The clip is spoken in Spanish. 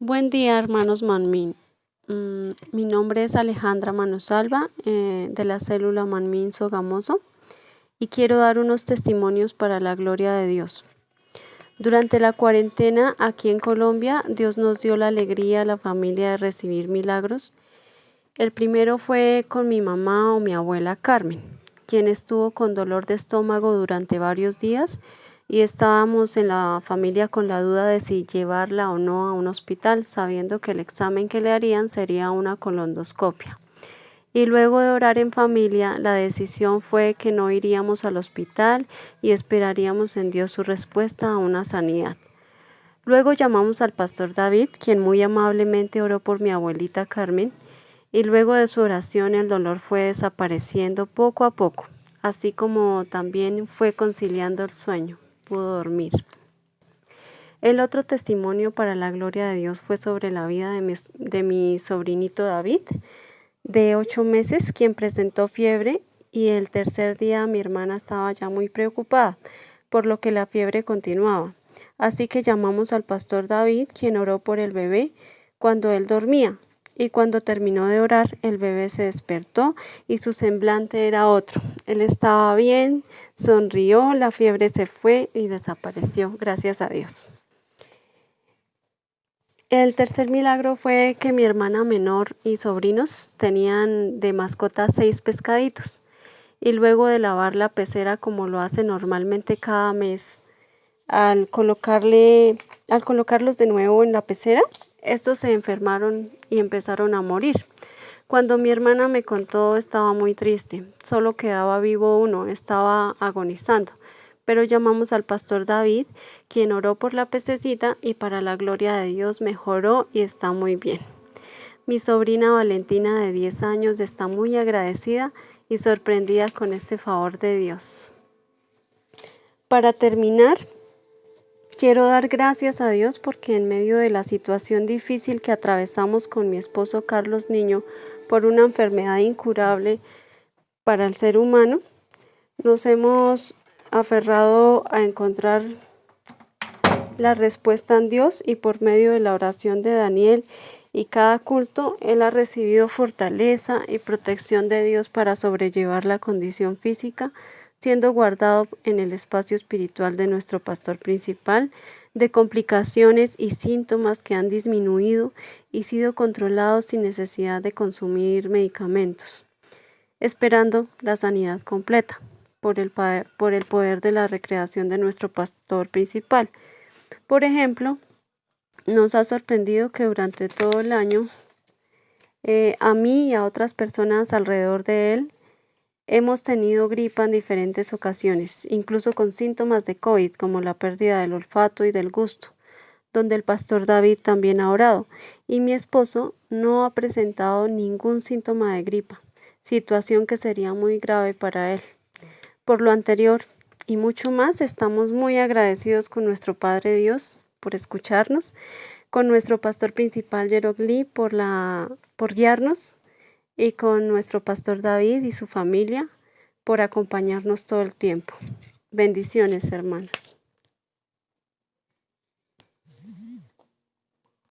Buen día, hermanos Manmin. Mm, mi nombre es Alejandra Manosalva eh, de la célula Manmin Sogamoso y quiero dar unos testimonios para la gloria de Dios. Durante la cuarentena aquí en Colombia, Dios nos dio la alegría a la familia de recibir milagros. El primero fue con mi mamá o mi abuela Carmen, quien estuvo con dolor de estómago durante varios días y estábamos en la familia con la duda de si llevarla o no a un hospital, sabiendo que el examen que le harían sería una colondoscopia. Y luego de orar en familia, la decisión fue que no iríamos al hospital y esperaríamos en Dios su respuesta a una sanidad. Luego llamamos al pastor David, quien muy amablemente oró por mi abuelita Carmen, y luego de su oración el dolor fue desapareciendo poco a poco, así como también fue conciliando el sueño pudo dormir. El otro testimonio para la gloria de Dios fue sobre la vida de mi, de mi sobrinito David, de ocho meses, quien presentó fiebre y el tercer día mi hermana estaba ya muy preocupada, por lo que la fiebre continuaba. Así que llamamos al pastor David, quien oró por el bebé cuando él dormía y cuando terminó de orar, el bebé se despertó y su semblante era otro. Él estaba bien, sonrió, la fiebre se fue y desapareció, gracias a Dios. El tercer milagro fue que mi hermana menor y sobrinos tenían de mascota seis pescaditos y luego de lavar la pecera como lo hace normalmente cada mes, al colocarle, al colocarlos de nuevo en la pecera, estos se enfermaron y empezaron a morir. Cuando mi hermana me contó estaba muy triste, solo quedaba vivo uno, estaba agonizando, pero llamamos al pastor David, quien oró por la pececita y para la gloria de Dios mejoró y está muy bien. Mi sobrina Valentina de 10 años está muy agradecida y sorprendida con este favor de Dios. Para terminar, Quiero dar gracias a Dios porque en medio de la situación difícil que atravesamos con mi esposo Carlos Niño por una enfermedad incurable para el ser humano, nos hemos aferrado a encontrar la respuesta en Dios y por medio de la oración de Daniel y cada culto, él ha recibido fortaleza y protección de Dios para sobrellevar la condición física siendo guardado en el espacio espiritual de nuestro pastor principal, de complicaciones y síntomas que han disminuido y sido controlados sin necesidad de consumir medicamentos, esperando la sanidad completa por el, por el poder de la recreación de nuestro pastor principal. Por ejemplo, nos ha sorprendido que durante todo el año eh, a mí y a otras personas alrededor de él Hemos tenido gripa en diferentes ocasiones, incluso con síntomas de COVID como la pérdida del olfato y del gusto, donde el pastor David también ha orado, y mi esposo no ha presentado ningún síntoma de gripa, situación que sería muy grave para él. Por lo anterior y mucho más, estamos muy agradecidos con nuestro Padre Dios por escucharnos, con nuestro pastor principal Yerogli por, por guiarnos y con nuestro pastor David y su familia por acompañarnos todo el tiempo. Bendiciones, hermanos.